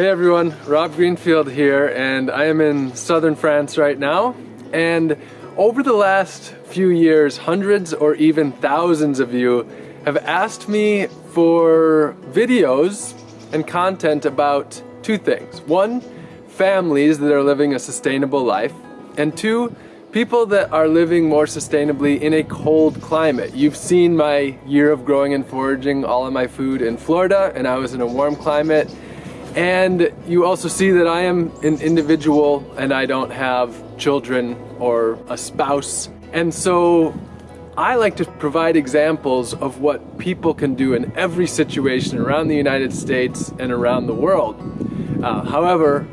Hey everyone, Rob Greenfield here and I am in southern France right now and over the last few years hundreds or even thousands of you have asked me for videos and content about two things. One, families that are living a sustainable life and two, people that are living more sustainably in a cold climate. You've seen my year of growing and foraging all of my food in Florida and I was in a warm climate and you also see that I am an individual and I don't have children or a spouse. And so I like to provide examples of what people can do in every situation around the United States and around the world. Uh, however,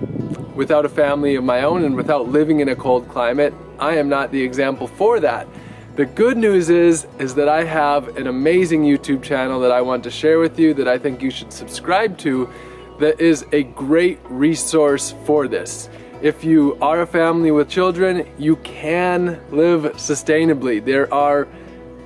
without a family of my own and without living in a cold climate, I am not the example for that. The good news is, is that I have an amazing YouTube channel that I want to share with you that I think you should subscribe to that is a great resource for this. If you are a family with children, you can live sustainably. There are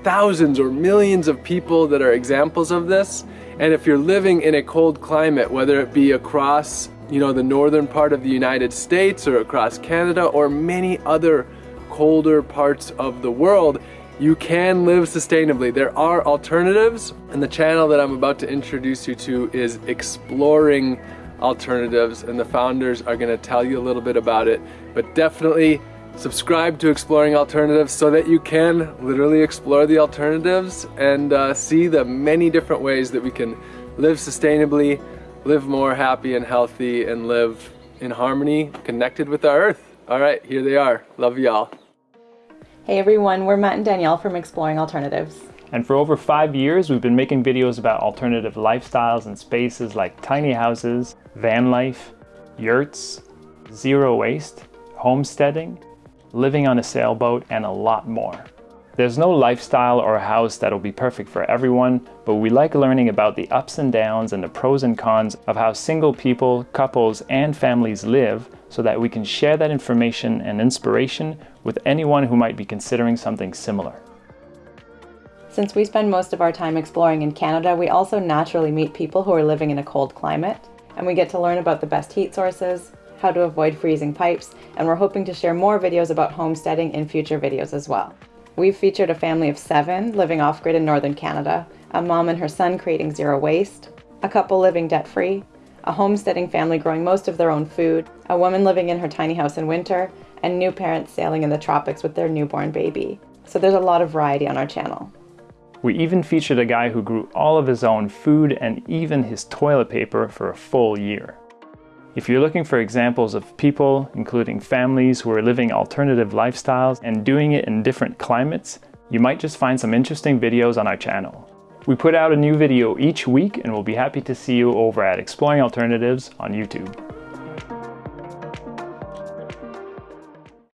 thousands or millions of people that are examples of this. And if you're living in a cold climate, whether it be across you know, the northern part of the United States or across Canada or many other colder parts of the world, you can live sustainably. There are alternatives and the channel that I'm about to introduce you to is exploring alternatives and the founders are gonna tell you a little bit about it. But definitely subscribe to Exploring Alternatives so that you can literally explore the alternatives and uh, see the many different ways that we can live sustainably, live more happy and healthy, and live in harmony, connected with our earth. All right, here they are. Love y'all. Hey everyone, we're Matt and Danielle from Exploring Alternatives. And for over five years, we've been making videos about alternative lifestyles and spaces like tiny houses, van life, yurts, zero waste, homesteading, living on a sailboat, and a lot more. There's no lifestyle or house that'll be perfect for everyone, but we like learning about the ups and downs and the pros and cons of how single people, couples, and families live so that we can share that information and inspiration with anyone who might be considering something similar. Since we spend most of our time exploring in Canada, we also naturally meet people who are living in a cold climate, and we get to learn about the best heat sources, how to avoid freezing pipes, and we're hoping to share more videos about homesteading in future videos as well. We've featured a family of seven living off-grid in northern Canada, a mom and her son creating zero waste, a couple living debt-free, a homesteading family growing most of their own food, a woman living in her tiny house in winter, and new parents sailing in the tropics with their newborn baby. So there's a lot of variety on our channel. We even featured a guy who grew all of his own food and even his toilet paper for a full year. If you're looking for examples of people, including families who are living alternative lifestyles and doing it in different climates, you might just find some interesting videos on our channel. We put out a new video each week and we'll be happy to see you over at Exploring Alternatives on YouTube.